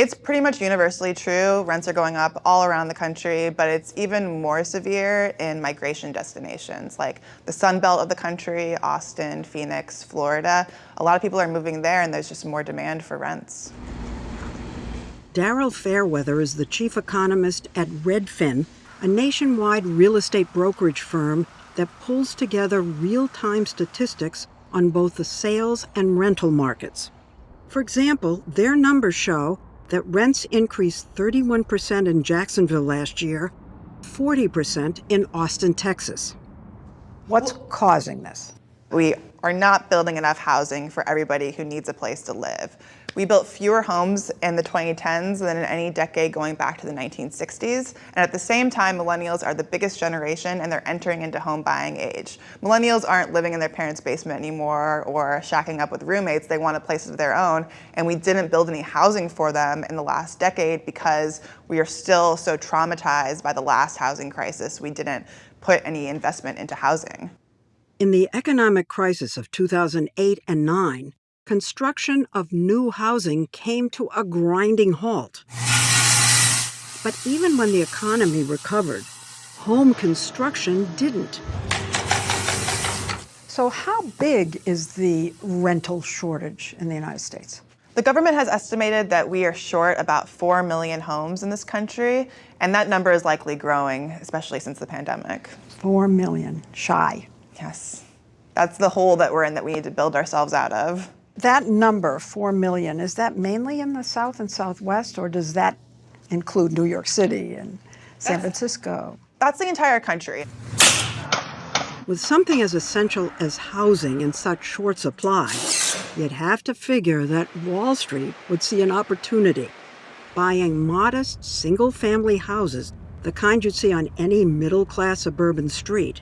It's pretty much universally true. Rents are going up all around the country, but it's even more severe in migration destinations like the sun belt of the country, Austin, Phoenix, Florida. A lot of people are moving there and there's just more demand for rents. Daryl Fairweather is the chief economist at Redfin, a nationwide real estate brokerage firm that pulls together real-time statistics on both the sales and rental markets. For example, their numbers show that rents increased 31% in Jacksonville last year, 40% in Austin, Texas. What's causing this? We are not building enough housing for everybody who needs a place to live. We built fewer homes in the 2010s than in any decade going back to the 1960s. And at the same time, millennials are the biggest generation and they're entering into home buying age. Millennials aren't living in their parents' basement anymore or shacking up with roommates. They want a place of their own. And we didn't build any housing for them in the last decade because we are still so traumatized by the last housing crisis. We didn't put any investment into housing. In the economic crisis of 2008 and 9, construction of new housing came to a grinding halt. But even when the economy recovered, home construction didn't. So how big is the rental shortage in the United States? The government has estimated that we are short about 4 million homes in this country, and that number is likely growing, especially since the pandemic. 4 million, shy. Yes. That's the hole that we're in that we need to build ourselves out of. That number, 4 million, is that mainly in the South and Southwest, or does that include New York City and San That's, Francisco? That's the entire country. With something as essential as housing in such short supply, you'd have to figure that Wall Street would see an opportunity. Buying modest, single-family houses, the kind you'd see on any middle-class suburban street,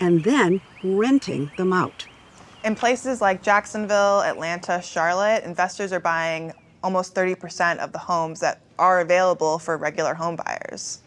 and then renting them out. In places like Jacksonville, Atlanta, Charlotte, investors are buying almost 30% of the homes that are available for regular home buyers.